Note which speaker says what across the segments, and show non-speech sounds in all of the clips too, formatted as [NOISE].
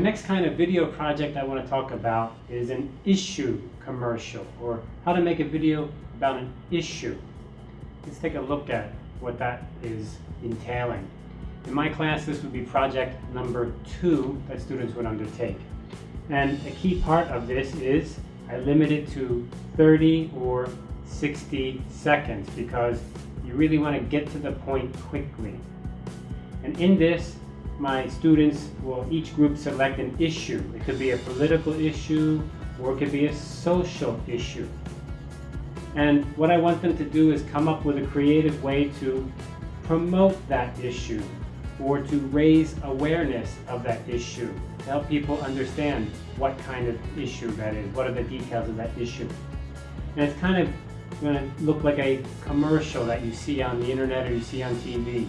Speaker 1: next kind of video project I want to talk about is an issue commercial, or how to make a video about an issue. Let's take a look at what that is entailing. In my class, this would be project number two that students would undertake. And a key part of this is I limit it to 30 or 60 seconds because you really want to get to the point quickly. And in this, my students will each group select an issue. It could be a political issue or it could be a social issue. And what I want them to do is come up with a creative way to promote that issue or to raise awareness of that issue, to help people understand what kind of issue that is, what are the details of that issue. And it's kind of going to look like a commercial that you see on the internet or you see on TV.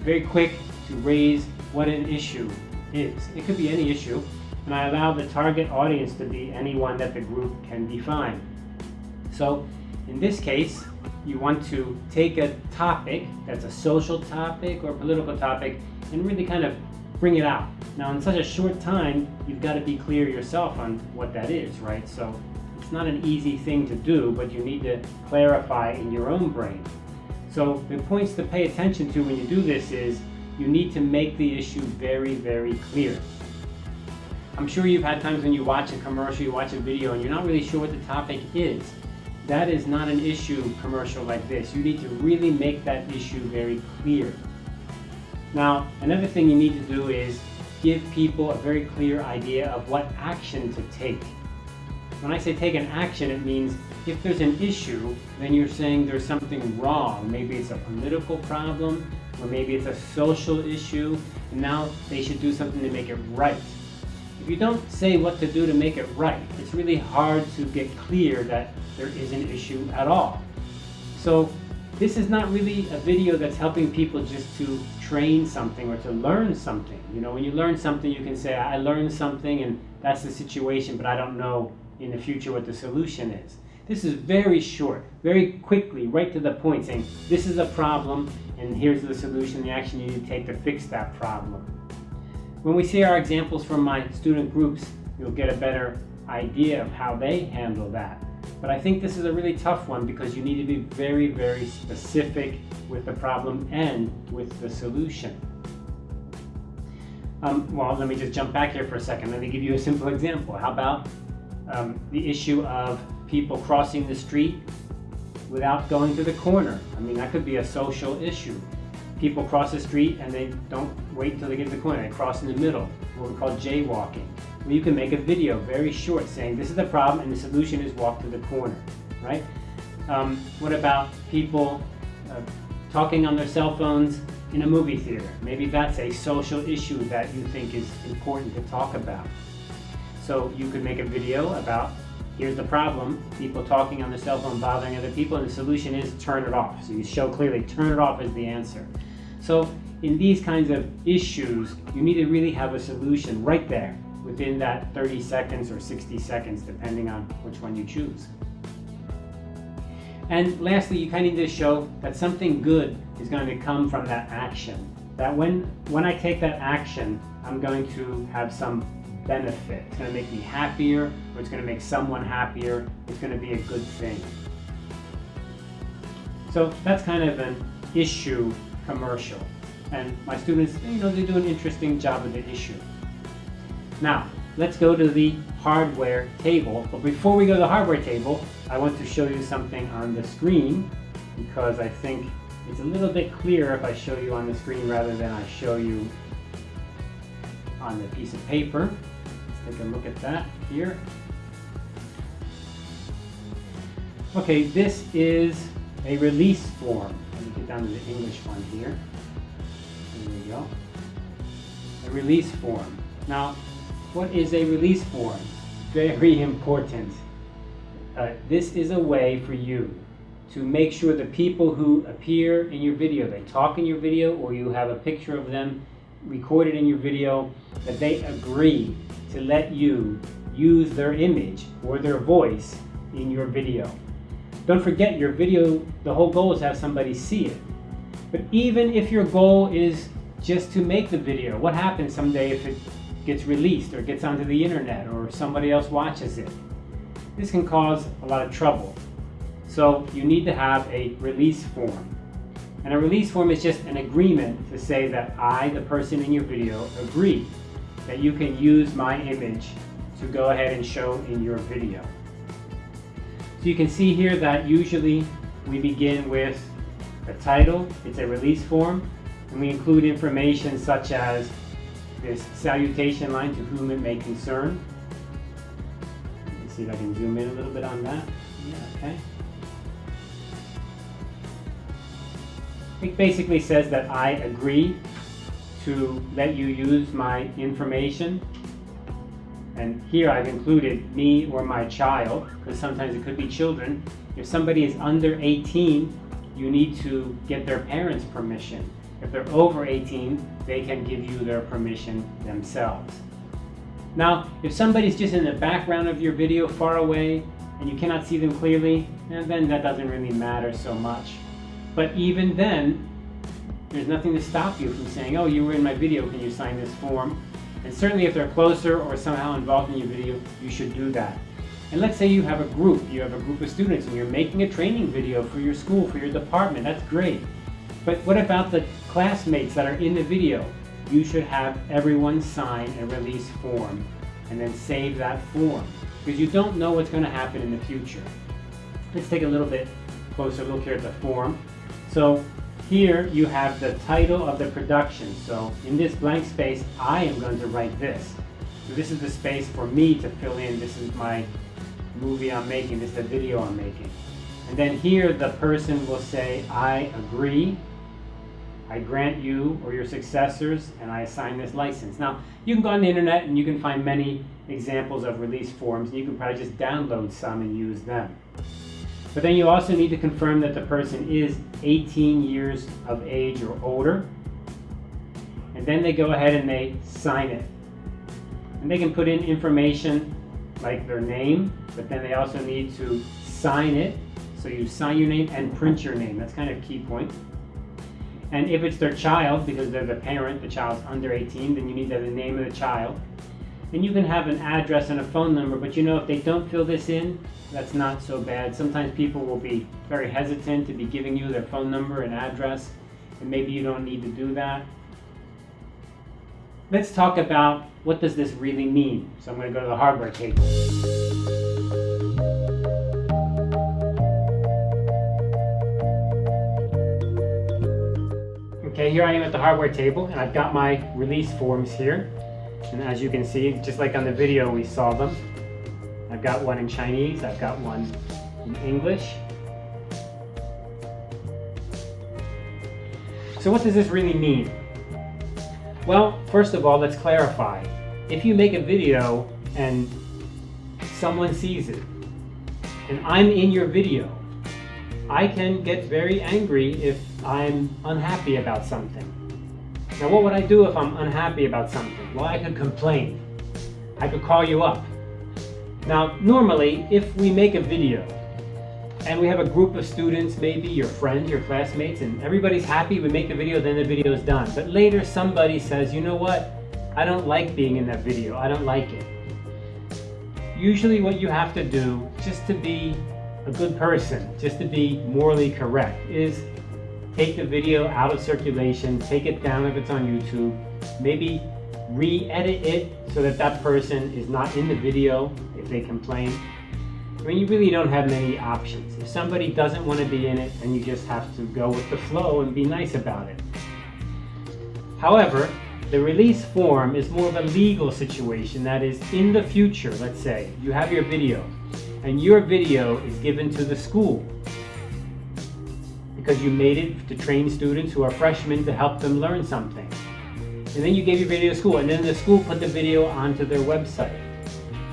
Speaker 1: Very quick to raise what an issue is. It could be any issue, and I allow the target audience to be anyone that the group can define. So in this case, you want to take a topic that's a social topic or political topic and really kind of bring it out. Now in such a short time, you've got to be clear yourself on what that is, right? So it's not an easy thing to do, but you need to clarify in your own brain. So the points to pay attention to when you do this is you need to make the issue very, very clear. I'm sure you've had times when you watch a commercial, you watch a video, and you're not really sure what the topic is. That is not an issue commercial like this. You need to really make that issue very clear. Now, another thing you need to do is give people a very clear idea of what action to take. When I say take an action, it means if there's an issue, then you're saying there's something wrong. Maybe it's a political problem, or maybe it's a social issue, and now they should do something to make it right. If you don't say what to do to make it right, it's really hard to get clear that there is an issue at all. So this is not really a video that's helping people just to train something or to learn something. You know, when you learn something, you can say, I learned something and that's the situation, but I don't know in the future what the solution is. This is very short, very quickly, right to the point, saying this is a problem and here's the solution, the action you need to take to fix that problem. When we see our examples from my student groups, you'll get a better idea of how they handle that. But I think this is a really tough one because you need to be very, very specific with the problem and with the solution. Um, well, let me just jump back here for a second. Let me give you a simple example. How about um, the issue of people crossing the street without going to the corner. I mean, that could be a social issue. People cross the street and they don't wait until they get to the corner. They cross in the middle, what we call jaywalking. Well, you can make a video very short saying this is the problem and the solution is walk to the corner, right? Um, what about people uh, talking on their cell phones in a movie theater? Maybe that's a social issue that you think is important to talk about. So you could make a video about here's the problem, people talking on their cell phone bothering other people, and the solution is turn it off. So you show clearly turn it off is the answer. So in these kinds of issues, you need to really have a solution right there within that 30 seconds or 60 seconds, depending on which one you choose. And lastly, you kind of need to show that something good is going to come from that action. That when, when I take that action, I'm going to have some benefit. It's going to make me happier, or it's going to make someone happier. It's going to be a good thing. So that's kind of an issue commercial. And my students, you know, they do an interesting job of the issue. Now, let's go to the hardware table. But before we go to the hardware table, I want to show you something on the screen because I think it's a little bit clearer if I show you on the screen rather than I show you on the piece of paper. Take a look at that here. Okay, this is a release form. Let me get down to the English one here. There we go. A release form. Now, what is a release form? Very [LAUGHS] important. Uh, this is a way for you to make sure the people who appear in your video, they talk in your video, or you have a picture of them recorded in your video, that they agree to let you use their image or their voice in your video. Don't forget your video, the whole goal is to have somebody see it. But even if your goal is just to make the video, what happens someday if it gets released or gets onto the internet or somebody else watches it. This can cause a lot of trouble. So you need to have a release form. And a release form is just an agreement to say that I, the person in your video, agree that you can use my image to go ahead and show in your video. So you can see here that usually we begin with a title, it's a release form, and we include information such as this salutation line to whom it may concern. Let me see if I can zoom in a little bit on that. Yeah, okay. It basically says that I agree to let you use my information. And here I've included me or my child, because sometimes it could be children. If somebody is under 18, you need to get their parents' permission. If they're over 18, they can give you their permission themselves. Now, if somebody's just in the background of your video far away and you cannot see them clearly, eh, then that doesn't really matter so much. But even then, there's nothing to stop you from saying, oh, you were in my video, can you sign this form? And certainly if they're closer or somehow involved in your video, you should do that. And let's say you have a group, you have a group of students and you're making a training video for your school, for your department, that's great. But what about the classmates that are in the video? You should have everyone sign a release form and then save that form because you don't know what's going to happen in the future. Let's take a little bit closer look here at the form. So here you have the title of the production. So in this blank space, I am going to write this. So this is the space for me to fill in. This is my movie I'm making. This is the video I'm making. And then here the person will say, I agree I grant you or your successors, and I assign this license. Now, you can go on the internet and you can find many examples of release forms, you can probably just download some and use them. But then you also need to confirm that the person is 18 years of age or older. And then they go ahead and they sign it. And they can put in information like their name, but then they also need to sign it. So you sign your name and print your name. That's kind of key point. And if it's their child, because they're the parent, the child's under 18, then you need the name of the child. And you can have an address and a phone number, but you know if they don't fill this in, that's not so bad. Sometimes people will be very hesitant to be giving you their phone number and address, and maybe you don't need to do that. Let's talk about what does this really mean. So I'm going to go to the hardware table. Okay, here I am at the hardware table and I've got my release forms here. And as you can see, just like on the video we saw them, I've got one in Chinese, I've got one in English. So what does this really mean? Well, first of all, let's clarify. If you make a video and someone sees it, and I'm in your video, I can get very angry if I'm unhappy about something. Now what would I do if I'm unhappy about something? Well, I could complain. I could call you up. Now, normally, if we make a video and we have a group of students, maybe your friends, your classmates, and everybody's happy, we make the video, then the video is done. But later somebody says, you know what? I don't like being in that video. I don't like it. Usually what you have to do, just to be a good person, just to be morally correct, is take the video out of circulation, take it down if it's on YouTube, maybe re-edit it so that that person is not in the video if they complain. I mean, you really don't have many options. If somebody doesn't want to be in it, then you just have to go with the flow and be nice about it. However, the release form is more of a legal situation. That is, in the future, let's say, you have your video, and your video is given to the school because you made it to train students who are freshmen to help them learn something. And then you gave your video to school, and then the school put the video onto their website.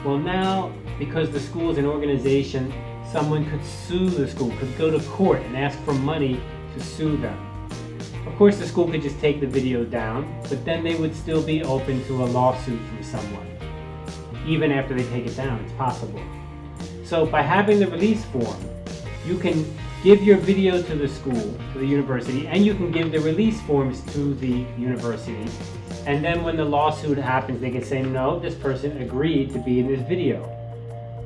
Speaker 1: Well now, because the school is an organization, someone could sue the school, could go to court and ask for money to sue them. Of course, the school could just take the video down, but then they would still be open to a lawsuit from someone. Even after they take it down, it's possible. So by having the release form, you can give your video to the school, to the university, and you can give the release forms to the university. And then when the lawsuit happens, they can say, no, this person agreed to be in this video.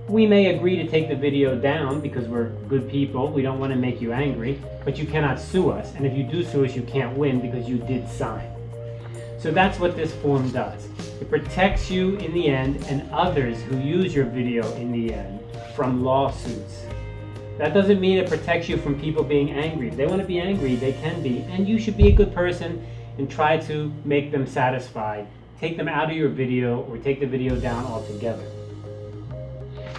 Speaker 1: We may agree to take the video down because we're good people. We don't want to make you angry, but you cannot sue us. And if you do sue us, you can't win because you did sign. So that's what this form does. It protects you in the end and others who use your video in the end from lawsuits. That doesn't mean it protects you from people being angry. If they want to be angry, they can be, and you should be a good person and try to make them satisfied. Take them out of your video or take the video down altogether.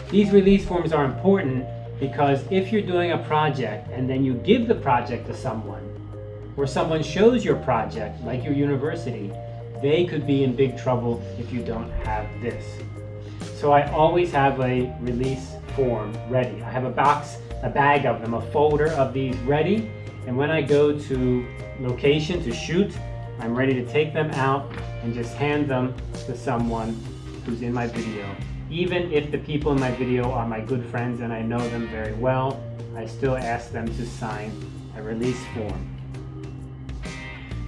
Speaker 1: These release forms are important because if you're doing a project and then you give the project to someone, or someone shows your project, like your university, they could be in big trouble if you don't have this. So I always have a release form ready. I have a box a bag of them, a folder of these ready. And when I go to location to shoot, I'm ready to take them out and just hand them to someone who's in my video. Even if the people in my video are my good friends and I know them very well, I still ask them to sign a release form.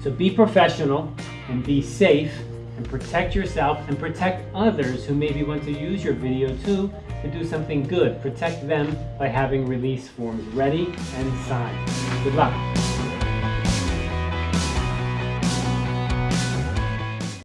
Speaker 1: So be professional and be safe and protect yourself and protect others who maybe want to use your video too to do something good. Protect them by having release forms ready and signed. Good luck.